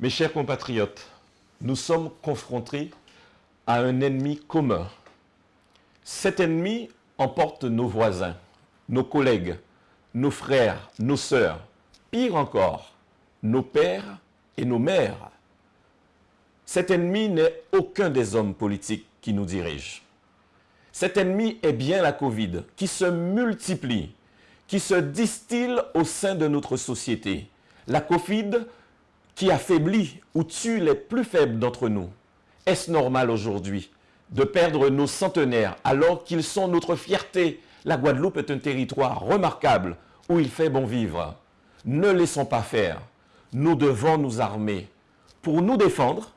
Mes chers compatriotes, nous sommes confrontés à un ennemi commun. Cet ennemi emporte nos voisins, nos collègues, nos frères, nos sœurs, pire encore, nos pères et nos mères. Cet ennemi n'est aucun des hommes politiques qui nous dirigent. Cet ennemi est bien la Covid qui se multiplie, qui se distille au sein de notre société. La Covid qui affaiblit ou tue les plus faibles d'entre nous. Est-ce normal aujourd'hui de perdre nos centenaires alors qu'ils sont notre fierté? La Guadeloupe est un territoire remarquable où il fait bon vivre. Ne laissons pas faire. Nous devons nous armer pour nous défendre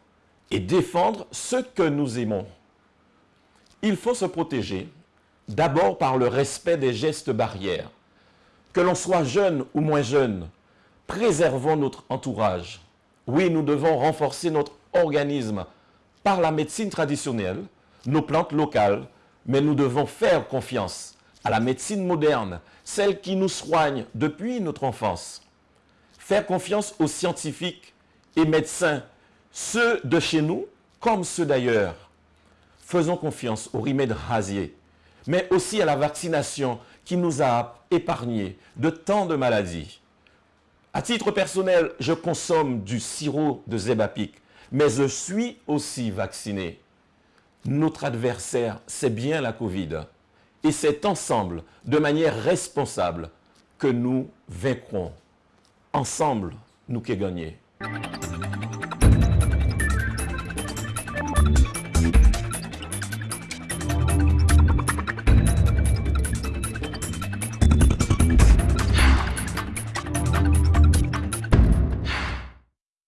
et défendre ce que nous aimons. Il faut se protéger d'abord par le respect des gestes barrières. Que l'on soit jeune ou moins jeune, préservons notre entourage. Oui, nous devons renforcer notre organisme par la médecine traditionnelle, nos plantes locales, mais nous devons faire confiance à la médecine moderne, celle qui nous soigne depuis notre enfance. Faire confiance aux scientifiques et médecins, ceux de chez nous comme ceux d'ailleurs. Faisons confiance aux remèdes rasiers, mais aussi à la vaccination qui nous a épargnés de tant de maladies. À titre personnel, je consomme du sirop de Zebapic, mais je suis aussi vacciné. Notre adversaire, c'est bien la Covid. Et c'est ensemble, de manière responsable, que nous vaincrons. Ensemble, nous qui gagner.